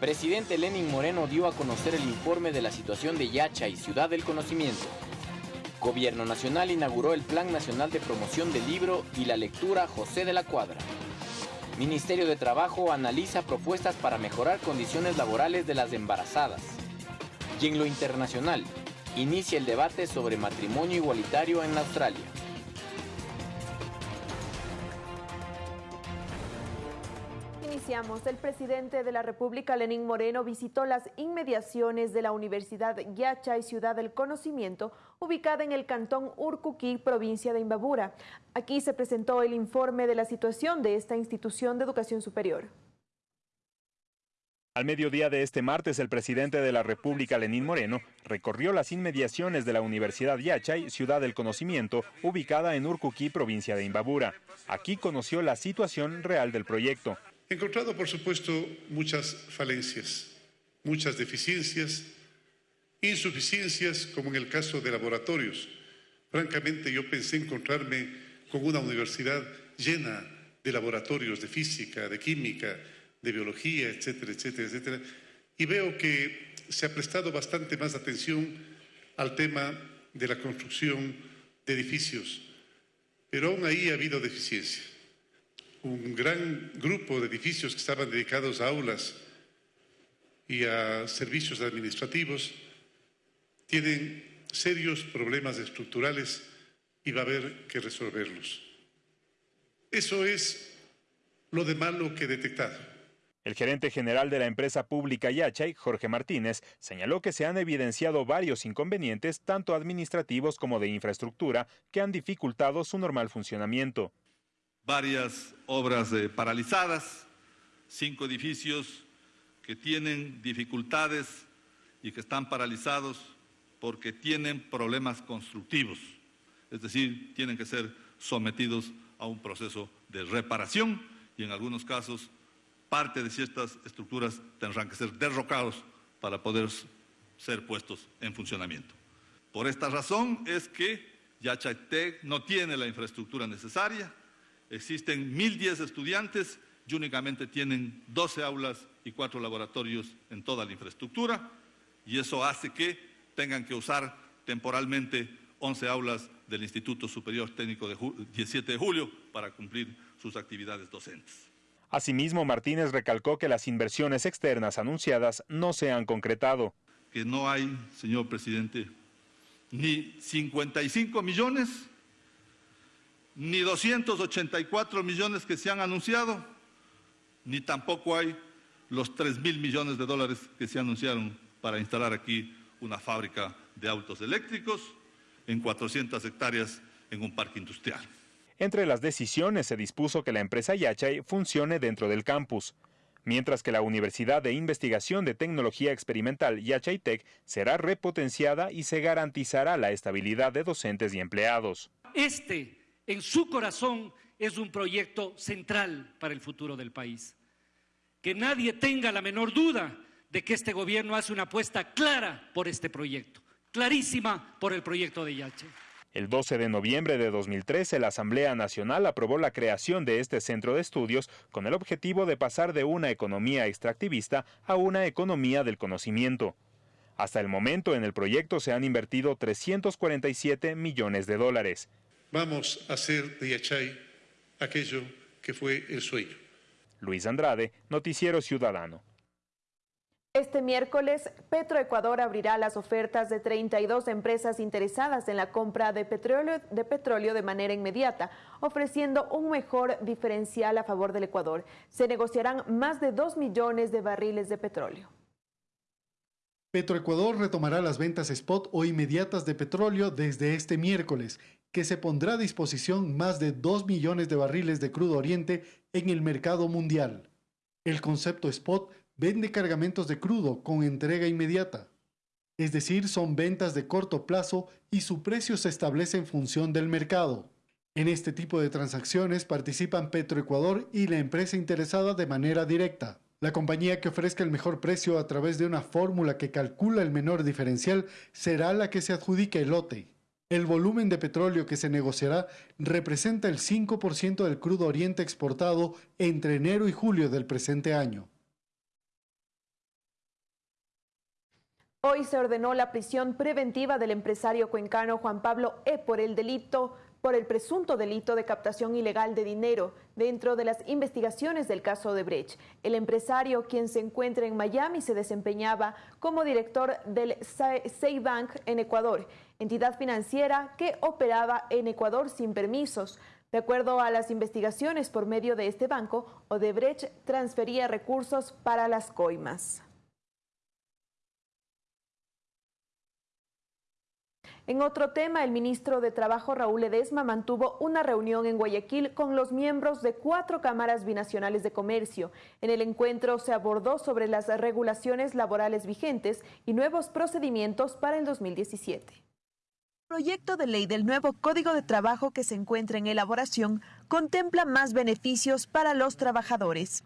Presidente Lenin Moreno dio a conocer el informe de la situación de Yacha y Ciudad del Conocimiento. Gobierno Nacional inauguró el Plan Nacional de Promoción del Libro y la Lectura José de la Cuadra. Ministerio de Trabajo analiza propuestas para mejorar condiciones laborales de las embarazadas. Y en lo internacional, inicia el debate sobre matrimonio igualitario en Australia. El presidente de la República, Lenín Moreno, visitó las inmediaciones de la Universidad Yacha y Ciudad del Conocimiento, ubicada en el cantón Urcuquí, provincia de Imbabura. Aquí se presentó el informe de la situación de esta institución de educación superior. Al mediodía de este martes, el presidente de la República, Lenín Moreno, recorrió las inmediaciones de la Universidad Yachay, Ciudad del Conocimiento, ubicada en Urcuquí, provincia de Imbabura. Aquí conoció la situación real del proyecto. He encontrado, por supuesto, muchas falencias, muchas deficiencias, insuficiencias, como en el caso de laboratorios. Francamente, yo pensé encontrarme con una universidad llena de laboratorios de física, de química, de biología, etcétera, etcétera, etcétera. Y veo que se ha prestado bastante más atención al tema de la construcción de edificios, pero aún ahí ha habido deficiencias un gran grupo de edificios que estaban dedicados a aulas y a servicios administrativos tienen serios problemas estructurales y va a haber que resolverlos. Eso es lo de malo que he detectado. El gerente general de la empresa pública Yachay, Jorge Martínez, señaló que se han evidenciado varios inconvenientes, tanto administrativos como de infraestructura, que han dificultado su normal funcionamiento varias obras eh, paralizadas, cinco edificios que tienen dificultades y que están paralizados porque tienen problemas constructivos, es decir, tienen que ser sometidos a un proceso de reparación y en algunos casos parte de ciertas estructuras tendrán que ser derrocados para poder ser puestos en funcionamiento. Por esta razón es que Yachatec no tiene la infraestructura necesaria, Existen 1.010 estudiantes y únicamente tienen 12 aulas y 4 laboratorios en toda la infraestructura y eso hace que tengan que usar temporalmente 11 aulas del Instituto Superior Técnico de 17 de julio para cumplir sus actividades docentes. Asimismo, Martínez recalcó que las inversiones externas anunciadas no se han concretado. Que no hay, señor presidente, ni 55 millones ni 284 millones que se han anunciado, ni tampoco hay los 3 mil millones de dólares que se anunciaron para instalar aquí una fábrica de autos eléctricos en 400 hectáreas en un parque industrial. Entre las decisiones se dispuso que la empresa Yachay funcione dentro del campus, mientras que la Universidad de Investigación de Tecnología Experimental Yachay Tech será repotenciada y se garantizará la estabilidad de docentes y empleados. Este en su corazón es un proyecto central para el futuro del país. Que nadie tenga la menor duda de que este gobierno hace una apuesta clara por este proyecto, clarísima por el proyecto de Yache. El 12 de noviembre de 2013, la Asamblea Nacional aprobó la creación de este centro de estudios con el objetivo de pasar de una economía extractivista a una economía del conocimiento. Hasta el momento en el proyecto se han invertido 347 millones de dólares vamos a hacer de Yachay aquello que fue el sueño. Luis Andrade, Noticiero Ciudadano. Este miércoles, Petroecuador abrirá las ofertas de 32 empresas interesadas en la compra de petróleo, de petróleo de manera inmediata, ofreciendo un mejor diferencial a favor del Ecuador. Se negociarán más de 2 millones de barriles de petróleo. Petroecuador retomará las ventas spot o inmediatas de petróleo desde este miércoles que se pondrá a disposición más de 2 millones de barriles de crudo oriente en el mercado mundial. El concepto spot vende cargamentos de crudo con entrega inmediata. Es decir, son ventas de corto plazo y su precio se establece en función del mercado. En este tipo de transacciones participan Petroecuador y la empresa interesada de manera directa. La compañía que ofrezca el mejor precio a través de una fórmula que calcula el menor diferencial será la que se adjudique el lote. El volumen de petróleo que se negociará representa el 5% del crudo oriente exportado entre enero y julio del presente año. Hoy se ordenó la prisión preventiva del empresario cuencano Juan Pablo E por el delito por el presunto delito de captación ilegal de dinero dentro de las investigaciones del caso de Brecht. El empresario, quien se encuentra en Miami, se desempeñaba como director del Bank en Ecuador, entidad financiera que operaba en Ecuador sin permisos. De acuerdo a las investigaciones por medio de este banco, Odebrecht transfería recursos para las coimas. En otro tema, el ministro de Trabajo Raúl Ledesma mantuvo una reunión en Guayaquil con los miembros de cuatro cámaras binacionales de comercio. En el encuentro se abordó sobre las regulaciones laborales vigentes y nuevos procedimientos para el 2017. El proyecto de ley del nuevo Código de Trabajo que se encuentra en elaboración contempla más beneficios para los trabajadores.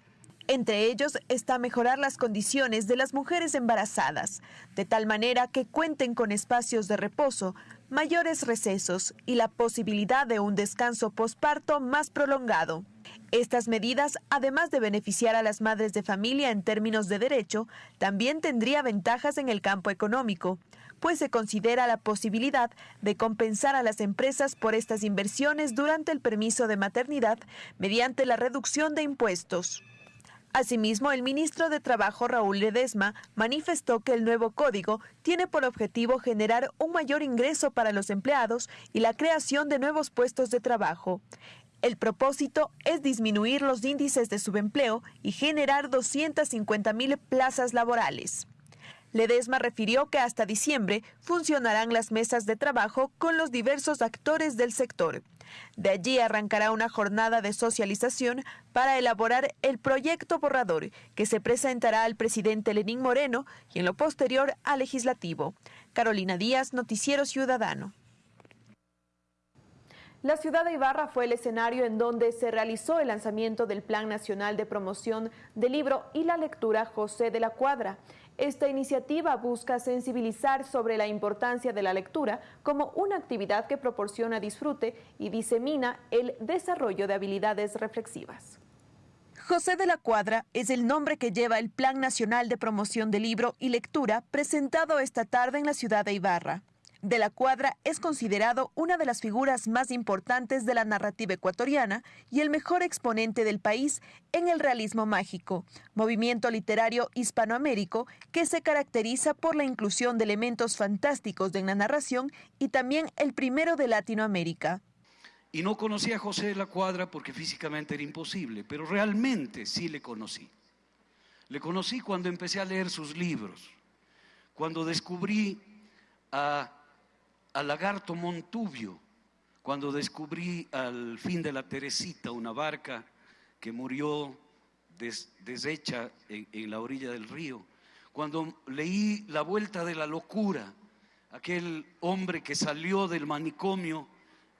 Entre ellos está mejorar las condiciones de las mujeres embarazadas, de tal manera que cuenten con espacios de reposo, mayores recesos y la posibilidad de un descanso posparto más prolongado. Estas medidas, además de beneficiar a las madres de familia en términos de derecho, también tendría ventajas en el campo económico, pues se considera la posibilidad de compensar a las empresas por estas inversiones durante el permiso de maternidad mediante la reducción de impuestos. Asimismo, el ministro de Trabajo Raúl Ledesma manifestó que el nuevo código tiene por objetivo generar un mayor ingreso para los empleados y la creación de nuevos puestos de trabajo. El propósito es disminuir los índices de subempleo y generar 250 mil plazas laborales. Ledesma refirió que hasta diciembre funcionarán las mesas de trabajo con los diversos actores del sector. De allí arrancará una jornada de socialización para elaborar el proyecto borrador que se presentará al presidente Lenín Moreno y en lo posterior al legislativo. Carolina Díaz, Noticiero Ciudadano. La ciudad de Ibarra fue el escenario en donde se realizó el lanzamiento del Plan Nacional de Promoción del Libro y la Lectura José de la Cuadra. Esta iniciativa busca sensibilizar sobre la importancia de la lectura como una actividad que proporciona disfrute y disemina el desarrollo de habilidades reflexivas. José de la Cuadra es el nombre que lleva el Plan Nacional de Promoción del Libro y Lectura presentado esta tarde en la ciudad de Ibarra de la Cuadra es considerado una de las figuras más importantes de la narrativa ecuatoriana y el mejor exponente del país en el realismo mágico, movimiento literario hispanoamérico que se caracteriza por la inclusión de elementos fantásticos de la narración y también el primero de Latinoamérica. Y no conocí a José de la Cuadra porque físicamente era imposible, pero realmente sí le conocí. Le conocí cuando empecé a leer sus libros, cuando descubrí a a Lagarto Montubio, cuando descubrí al fin de la Teresita una barca que murió deshecha en, la orilla del río, cuando leí La Vuelta de la Locura, aquel hombre que salió del manicomio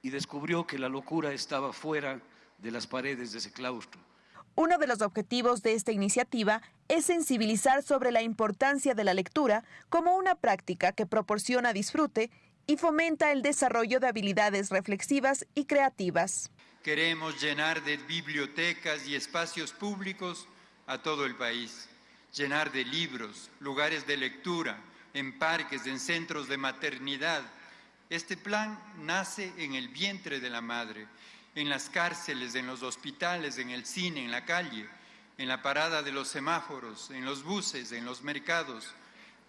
y descubrió que la locura estaba fuera de las paredes de ese claustro. Uno de los objetivos de esta iniciativa es sensibilizar sobre la importancia de la lectura como una práctica que proporciona disfrute y fomenta el desarrollo de habilidades reflexivas y creativas. Queremos llenar de bibliotecas y espacios públicos a todo el país, llenar de libros, lugares de lectura, en parques, en centros de maternidad. Este plan nace en el vientre de la madre, en las cárceles, en los hospitales, en el cine, en la calle, en la parada de los semáforos, en los buses, en los mercados.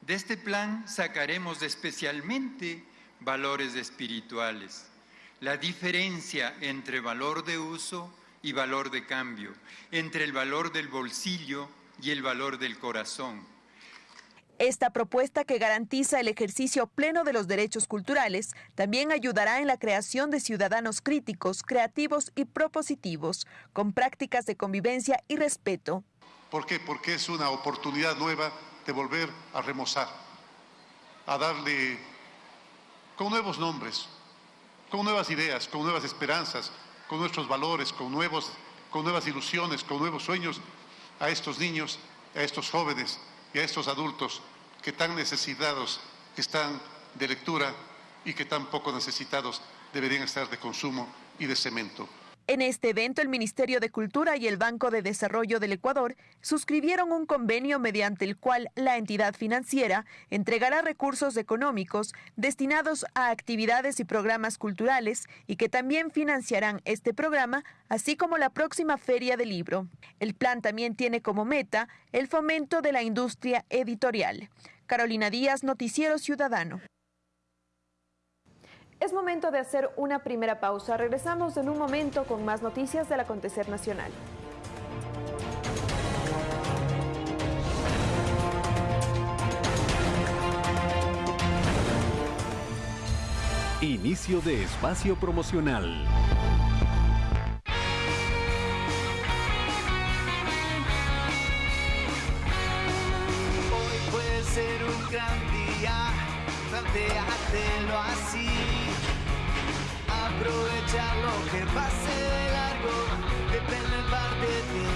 De este plan sacaremos especialmente valores espirituales. La diferencia entre valor de uso y valor de cambio, entre el valor del bolsillo y el valor del corazón. Esta propuesta que garantiza el ejercicio pleno de los derechos culturales también ayudará en la creación de ciudadanos críticos, creativos y propositivos, con prácticas de convivencia y respeto. ¿Por qué? Porque es una oportunidad nueva de volver a remozar, a darle con nuevos nombres, con nuevas ideas, con nuevas esperanzas, con nuestros valores, con, nuevos, con nuevas ilusiones, con nuevos sueños a estos niños, a estos jóvenes y a estos adultos que tan necesitados están de lectura y que tan poco necesitados deberían estar de consumo y de cemento. En este evento, el Ministerio de Cultura y el Banco de Desarrollo del Ecuador suscribieron un convenio mediante el cual la entidad financiera entregará recursos económicos destinados a actividades y programas culturales y que también financiarán este programa, así como la próxima Feria del Libro. El plan también tiene como meta el fomento de la industria editorial. Carolina Díaz, Noticiero Ciudadano. Es momento de hacer una primera pausa. Regresamos en un momento con más noticias del acontecer nacional. Inicio de espacio promocional. Hoy puede ser un gran día, planteártelo así. Aprovechar lo que pase de largo, depende en parte de ti.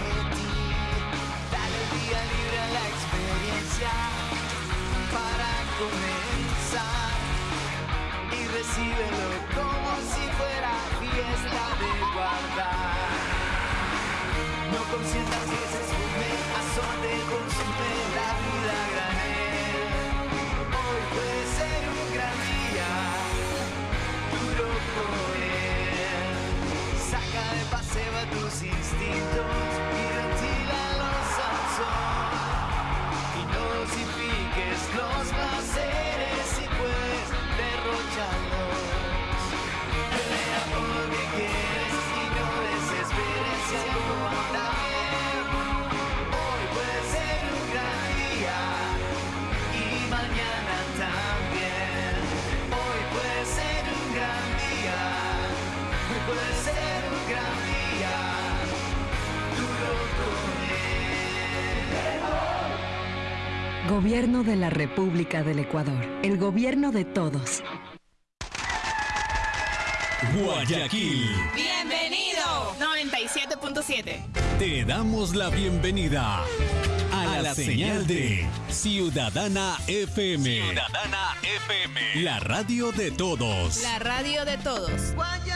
Dale día libre a la experiencia para comenzar y recíbelo como si fuera fiesta de guardar. No consientas que se esfume, azote, Gobierno de la República del Ecuador. El gobierno de todos. Guayaquil. Bienvenido. 97.7. Te damos la bienvenida a, la, señal de Ciudadana FM. Ciudadana FM. La radio de todos. La radio de todos. Guayaquileño,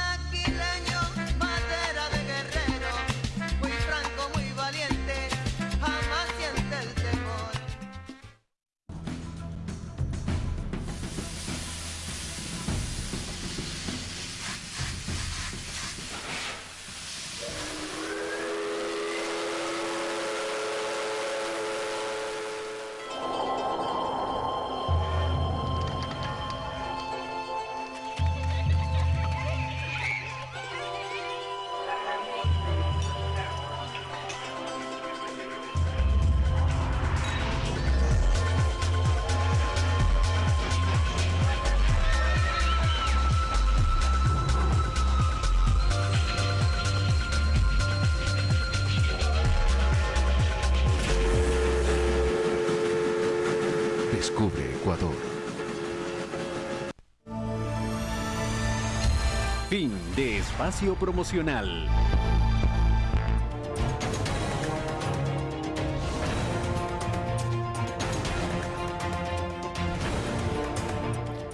Fin de espacio promocional.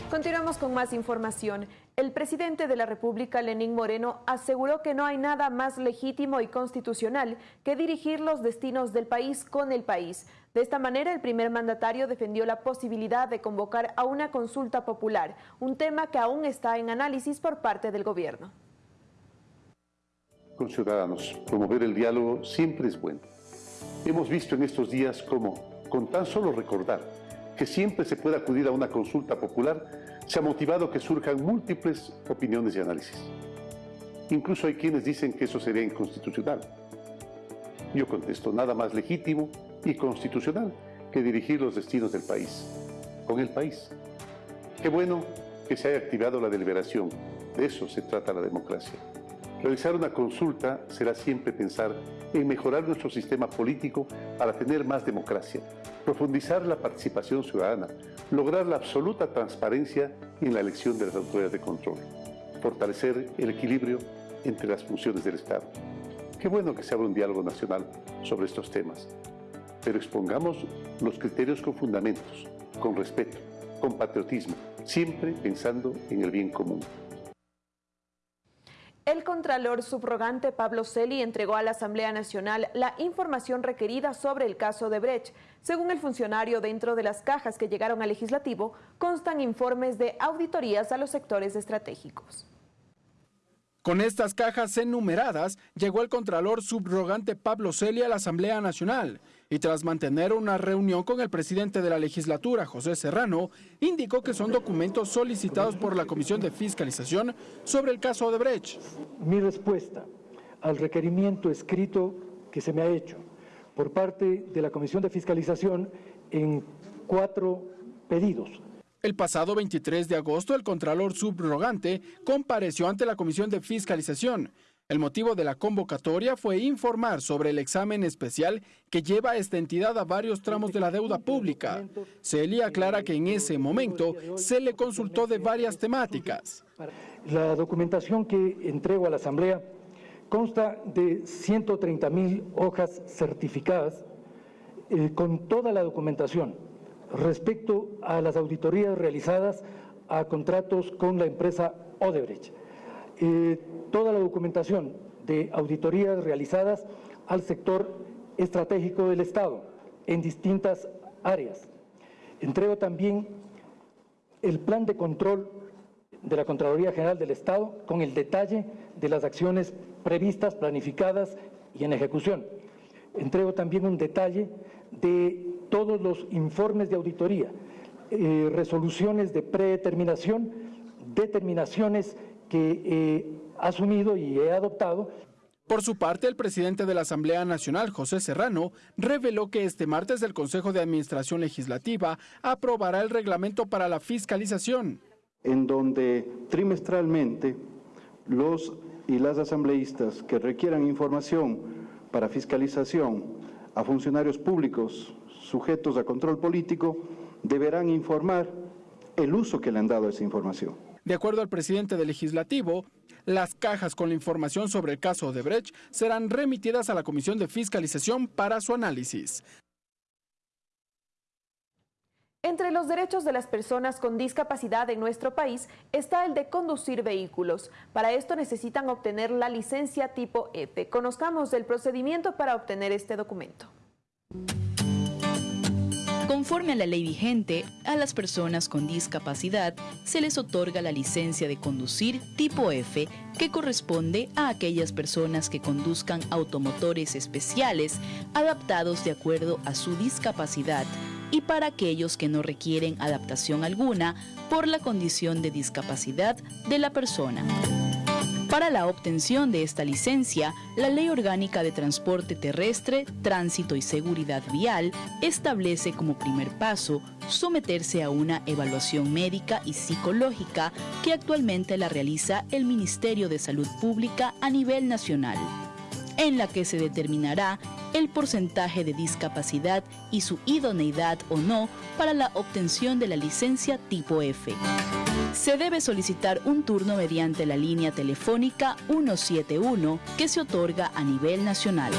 Continuamos con más información. El presidente de la República, Lenín Moreno, aseguró que no hay nada más legítimo y constitucional que dirigir los destinos del país con el país. De esta manera, el primer mandatario defendió la posibilidad de convocar a una consulta popular, un tema que aún está en análisis por parte del gobierno. Con ciudadanos, promover el diálogo siempre es bueno. Hemos visto en estos días cómo, con tan solo recordar que siempre se puede acudir a una consulta popular, se ha motivado que surjan múltiples opiniones y análisis. Incluso hay quienes dicen que eso sería inconstitucional. Yo contesto, nada más legítimo y constitucional que dirigir los destinos del país, con el país. Qué bueno que se haya activado la deliberación, de eso se trata la democracia. Realizar una consulta será siempre pensar en mejorar nuestro sistema político para tener más democracia, profundizar la participación ciudadana, lograr la absoluta transparencia en la elección de las autoridades de control, fortalecer el equilibrio entre las funciones del Estado. Qué bueno que se abra un diálogo nacional sobre estos temas, pero expongamos los criterios con fundamentos, con respeto, con patriotismo, siempre pensando en el bien común. El contralor subrogante Pablo Celi entregó a la Asamblea Nacional la información requerida sobre el caso de Brecht. Según el funcionario, dentro de las cajas que llegaron al legislativo constan informes de auditorías a los sectores estratégicos. Con estas cajas enumeradas, llegó el contralor subrogante Pablo Celi a la Asamblea Nacional y tras mantener una reunión con el presidente de la legislatura, José Serrano, indicó que son documentos solicitados por la Comisión de Fiscalización sobre el caso de Brecht. Mi respuesta al requerimiento escrito que se me ha hecho por parte de la Comisión de Fiscalización en cuatro pedidos. El pasado 23 de agosto, el Contralor Subrogante compareció ante la Comisión de Fiscalización el motivo de la convocatoria fue informar sobre el examen especial que lleva esta entidad a varios tramos de la deuda pública. Celia aclara que en ese momento se le consultó de varias temáticas. La documentación que entrego a la Asamblea consta de 130 mil hojas certificadas eh, con toda la documentación respecto a las auditorías realizadas a contratos con la empresa Odebrecht. Eh, toda la documentación de auditorías realizadas al sector estratégico del Estado en distintas áreas. Entrego también el plan de control de la Contraloría General del Estado con el detalle de las acciones previstas, planificadas y en ejecución. Entrego también un detalle de todos los informes de auditoría, eh, resoluciones de predeterminación, determinaciones que eh, asumido y he adoptado. Por su parte, el presidente de la Asamblea Nacional, José Serrano, reveló que este martes el Consejo de Administración Legislativa aprobará el reglamento para la fiscalización. En donde trimestralmente los y las asambleístas que requieran información para fiscalización a funcionarios públicos sujetos a control político deberán informar el uso que le han dado a esa información. De acuerdo al presidente del legislativo, las cajas con la información sobre el caso de Brecht serán remitidas a la Comisión de Fiscalización para su análisis. Entre los derechos de las personas con discapacidad en nuestro país está el de conducir vehículos. Para esto necesitan obtener la licencia tipo F. Conozcamos el procedimiento para obtener este documento. Conforme a la ley vigente, a las personas con discapacidad se les otorga la licencia de conducir tipo F, que corresponde a aquellas personas que conduzcan automotores especiales adaptados de acuerdo a su discapacidad y para aquellos que no requieren adaptación alguna por la condición de discapacidad de la persona. Para la obtención de esta licencia, la Ley Orgánica de Transporte Terrestre, Tránsito y Seguridad Vial establece como primer paso someterse a una evaluación médica y psicológica que actualmente la realiza el Ministerio de Salud Pública a nivel nacional, en la que se determinará el porcentaje de discapacidad y su idoneidad o no para la obtención de la licencia tipo F se debe solicitar un turno mediante la línea telefónica 171 que se otorga a nivel nacional.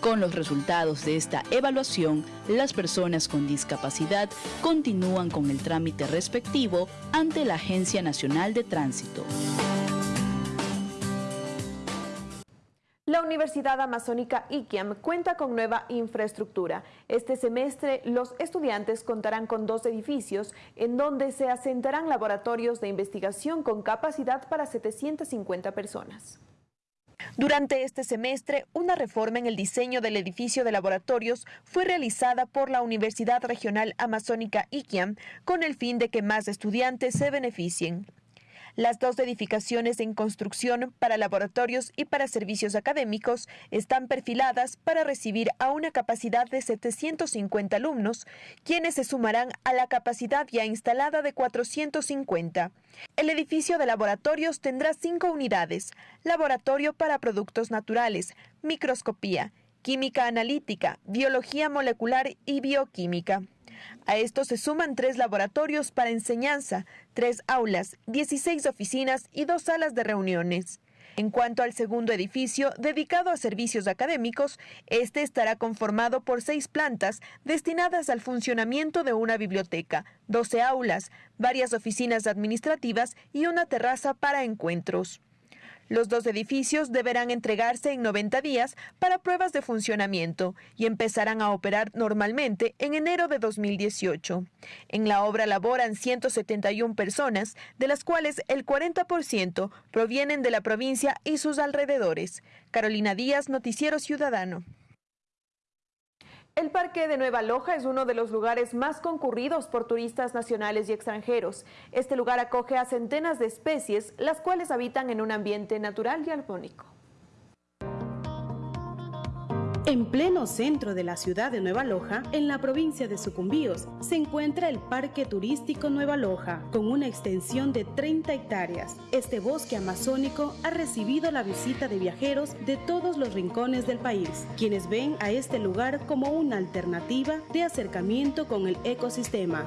Con los resultados de esta evaluación, las personas con discapacidad continúan con el trámite respectivo ante la Agencia Nacional de Tránsito. La Universidad Amazónica IQIAM cuenta con nueva infraestructura. Este semestre los estudiantes contarán con dos edificios en donde se asentarán laboratorios de investigación con capacidad para 750 personas. Durante este semestre, una reforma en el diseño del edificio de laboratorios fue realizada por la Universidad Regional Amazónica IQIAM con el fin de que más estudiantes se beneficien. Las dos edificaciones en construcción para laboratorios y para servicios académicos están perfiladas para recibir a una capacidad de 750 alumnos, quienes se sumarán a la capacidad ya instalada de 450. El edificio de laboratorios tendrá cinco unidades, laboratorio para productos naturales, microscopía, química analítica, biología molecular y bioquímica. A esto se suman tres laboratorios para enseñanza, tres aulas, 16 oficinas y dos salas de reuniones. En cuanto al segundo edificio, dedicado a servicios académicos, este estará conformado por seis plantas destinadas al funcionamiento de una biblioteca, 12 aulas, varias oficinas administrativas y una terraza para encuentros. Los dos edificios deberán entregarse en 90 días para pruebas de funcionamiento y empezarán a operar normalmente en enero de 2018. En la obra laboran 171 personas, de las cuales el 40% provienen de la provincia y sus alrededores. Carolina Díaz, Noticiero Ciudadano. El Parque de Nueva Loja es uno de los lugares más concurridos por turistas nacionales y extranjeros. Este lugar acoge a centenas de especies, las cuales habitan en un ambiente natural y armónico. En pleno centro de la ciudad de Nueva Loja, en la provincia de Sucumbíos, se encuentra el Parque Turístico Nueva Loja, con una extensión de 30 hectáreas. Este bosque amazónico ha recibido la visita de viajeros de todos los rincones del país, quienes ven a este lugar como una alternativa de acercamiento con el ecosistema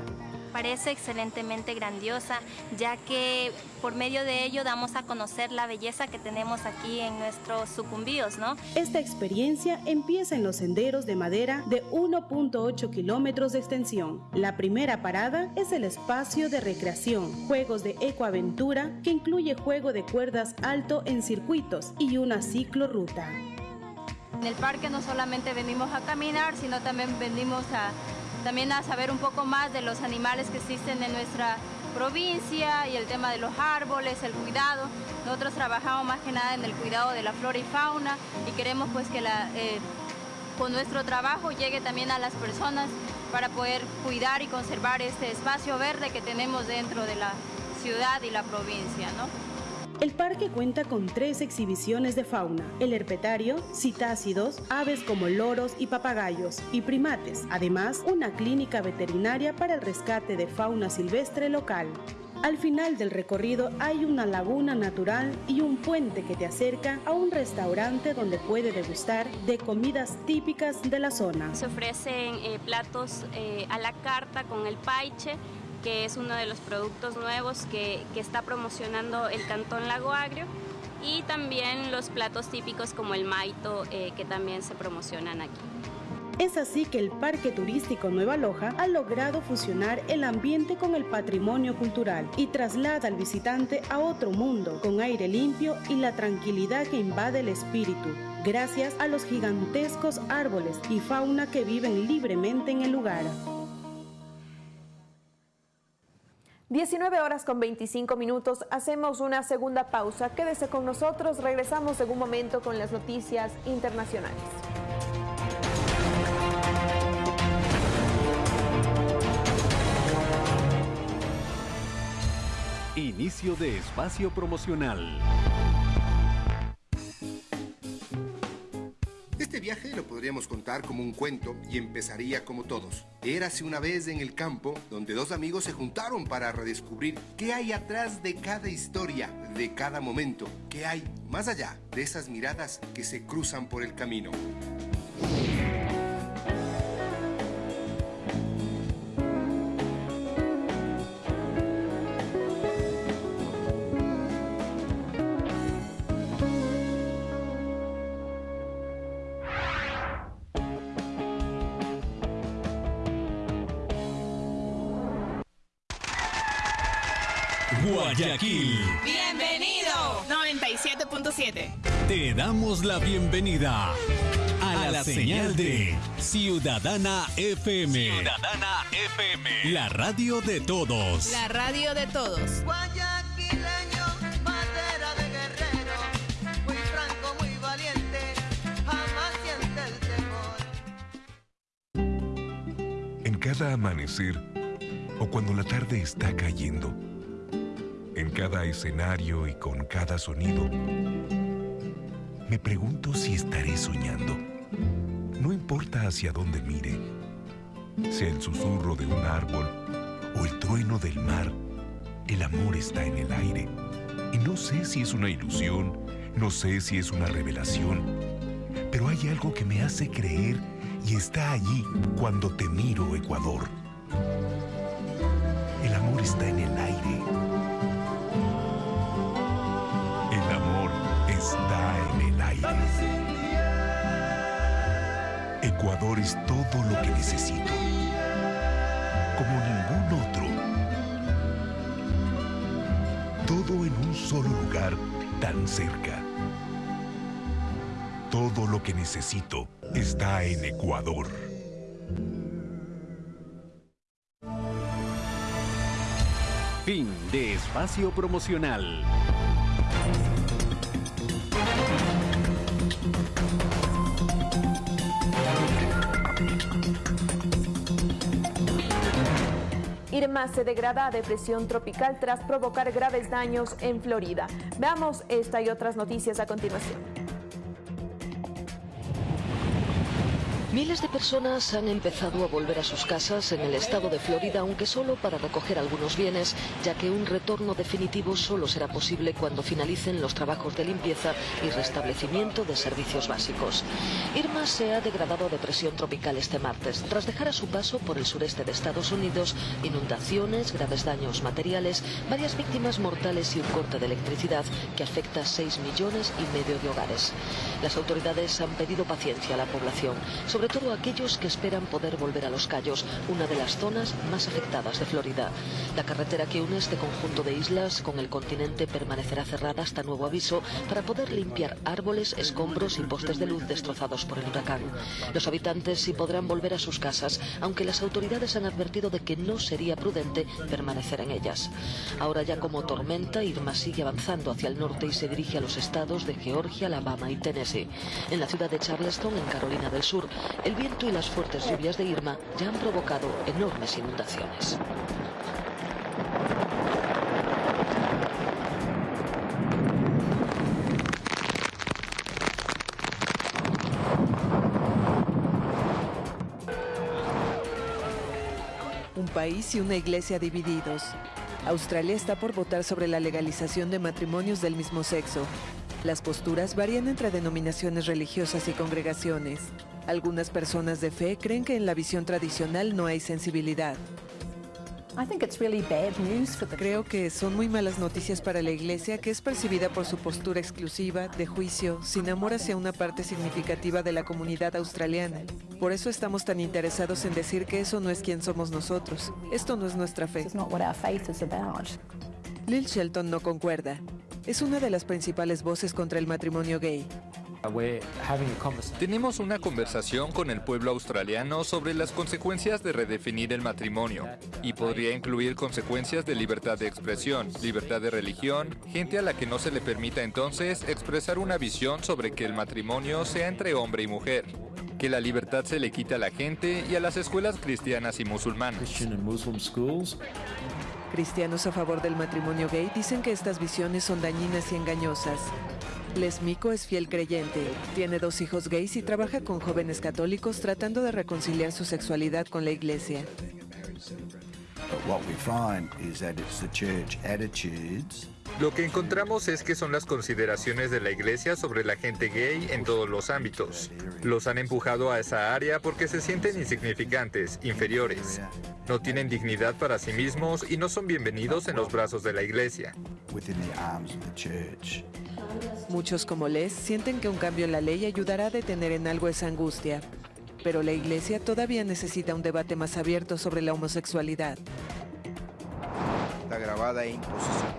parece excelentemente grandiosa, ya que por medio de ello damos a conocer la belleza que tenemos aquí en nuestros sucumbíos, ¿no? Esta experiencia empieza en los senderos de madera de 1.8 kilómetros de extensión. La primera parada es el espacio de recreación, juegos de ecoaventura, que incluye juego de cuerdas alto en circuitos y una ciclorruta. En el parque no solamente venimos a caminar, sino también venimos a también a saber un poco más de los animales que existen en nuestra provincia y el tema de los árboles, el cuidado. Nosotros trabajamos más que nada en el cuidado de la flora y fauna y queremos pues que eh, con nuestro trabajo llegue también a las personas para poder cuidar y conservar este espacio verde que tenemos dentro de la ciudad y la provincia. ¿no? El parque cuenta con tres exhibiciones de fauna, el herpetario, citácidos, aves como loros y papagayos, y primates, además una clínica veterinaria para el rescate de fauna silvestre local. Al final del recorrido hay una laguna natural y un puente que te acerca a un restaurante donde puede degustar de comidas típicas de la zona. Se ofrecen eh, platos eh, a la carta con el paiche, que es uno de los productos nuevos que, está promocionando el Cantón Lago Agrio y también los platos típicos como el maito eh, que también se promocionan aquí. Es así que el Parque Turístico Nueva Loja ha logrado fusionar el ambiente con el patrimonio cultural y traslada al visitante a otro mundo con aire limpio y la tranquilidad que invade el espíritu, gracias a los gigantescos árboles y fauna que viven libremente en el lugar. 19 horas con 25 minutos, hacemos una segunda pausa. Quédese con nosotros, regresamos en un momento con las noticias internacionales. Inicio de espacio promocional. Viaje lo podríamos contar como un cuento y empezaría como todos. Érase una vez en el campo donde dos amigos se juntaron para redescubrir qué hay atrás de cada historia, de cada momento, qué hay más allá de esas miradas que se cruzan por el camino. Guayaquil. Bienvenido. 97.7. Te damos la bienvenida a, la, señal, de Ciudadana FM. Ciudadana FM. La radio de todos. La radio de todos. Guayaquileño, madera de guerrero, muy franco, muy valiente, jamás siente el temor. En cada amanecer o cuando la tarde está cayendo en cada escenario y con cada sonido. Me pregunto si estaré soñando. No importa hacia dónde mire, sea el susurro de un árbol o el trueno del mar, el amor está en el aire. Y no sé si es una ilusión, no sé si es una revelación, pero hay algo que me hace creer y está allí cuando te miro, Ecuador. El amor está en el aire Ecuador es todo lo que necesito, como ningún otro. Todo en un solo lugar tan cerca. Todo lo que necesito está en Ecuador. Fin de espacio promocional. Irma se degrada a depresión tropical tras provocar graves daños en Florida. Veamos esta y otras noticias a continuación. Miles de personas han empezado a volver a sus casas en el estado de Florida, aunque solo para recoger algunos bienes, ya que un retorno definitivo solo será posible cuando finalicen los trabajos de limpieza y restablecimiento de servicios básicos. Irma se ha degradado a depresión tropical este martes, tras dejar a su paso por el sureste de Estados Unidos inundaciones, graves daños materiales, varias víctimas mortales y un corte de electricidad que afecta a 6 millones y medio de hogares. Las autoridades han pedido paciencia a la población, sobre todo a aquellos que esperan poder volver a Los Cayos, una de las zonas más afectadas de Florida. La carretera que une este conjunto de islas con el continente permanecerá cerrada hasta nuevo aviso para poder limpiar árboles, escombros y postes de luz destrozados por el huracán. Los habitantes sí podrán volver a sus casas, aunque las autoridades han advertido de que no sería prudente permanecer en ellas. Ahora ya como tormenta, Irma sigue avanzando hacia el norte y se dirige a los estados de Georgia, Alabama y Tennessee. En la ciudad de Charleston, en Carolina del Sur, el viento y las fuertes lluvias de Irma ya han provocado enormes inundaciones. Un país y una iglesia divididos. Australia está por votar sobre la legalización de matrimonios del mismo sexo. Las posturas varían entre denominaciones religiosas y congregaciones. Algunas personas de fe creen que en la visión tradicional no hay sensibilidad. Creo que son muy malas noticias para la iglesia, que es percibida por su postura exclusiva, de juicio, sin amor hacia una parte significativa de la comunidad australiana. Por eso estamos tan interesados en decir que eso no es quien somos nosotros. Esto no es nuestra fe. Lil Shelton no concuerda. Es una de las principales voces contra el matrimonio gay. Tenemos una conversación con el pueblo australiano sobre las consecuencias de redefinir el matrimonio y podría incluir consecuencias de libertad de expresión, libertad de religión, gente a la que no se le permita entonces expresar una visión sobre que el matrimonio sea entre hombre y mujer, que la libertad se le quita a la gente y a las escuelas cristianas y musulmanas. Cristianos a favor del matrimonio gay dicen que estas visiones son dañinas y engañosas. Les Mico es fiel creyente, tiene dos hijos gays y trabaja con jóvenes católicos tratando de reconciliar su sexualidad con la iglesia. Lo que encontramos es que son las consideraciones de la iglesia sobre la gente gay en todos los ámbitos. Los han empujado a esa área porque se sienten insignificantes, inferiores. No tienen dignidad para sí mismos y no son bienvenidos en los brazos de la iglesia. Muchos como Les sienten que un cambio en la ley ayudará a detener en algo esa angustia. Pero la iglesia todavía necesita un debate más abierto sobre la homosexualidad. E.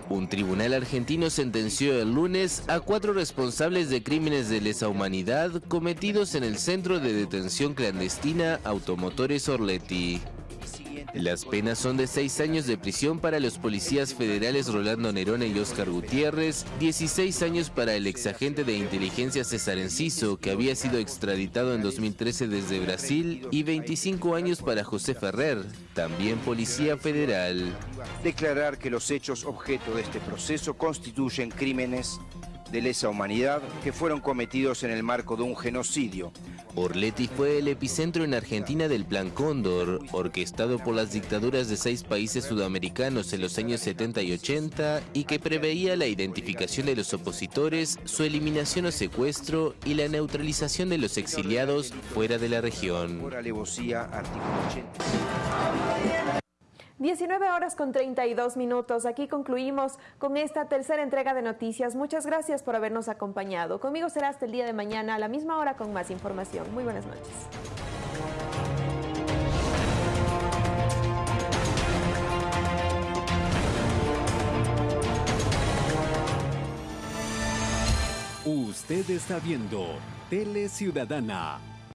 Un tribunal argentino sentenció el lunes a cuatro responsables de crímenes de lesa humanidad cometidos en el centro de detención clandestina Automotores Orletti. Las penas son de seis años de prisión para los policías federales Rolando Nerone y Oscar Gutiérrez, 16 años para el exagente de inteligencia César Enciso, que había sido extraditado en 2013 desde Brasil, y 25 años para José Ferrer, también policía federal. Declarar que los hechos objeto de este proceso constituyen crímenes de lesa humanidad que fueron cometidos en el marco de un genocidio. Orleti fue el epicentro en Argentina del Plan Cóndor, orquestado por las dictaduras de seis países sudamericanos en los años 70 y 80 y que preveía la identificación de los opositores, su eliminación o secuestro y la neutralización de los exiliados fuera de la región. 19 horas con 32 minutos. Aquí concluimos con esta tercera entrega de noticias. Muchas gracias por habernos acompañado. Conmigo será hasta el día de mañana a la misma hora con más información. Muy buenas noches. Usted está viendo Tele Ciudadana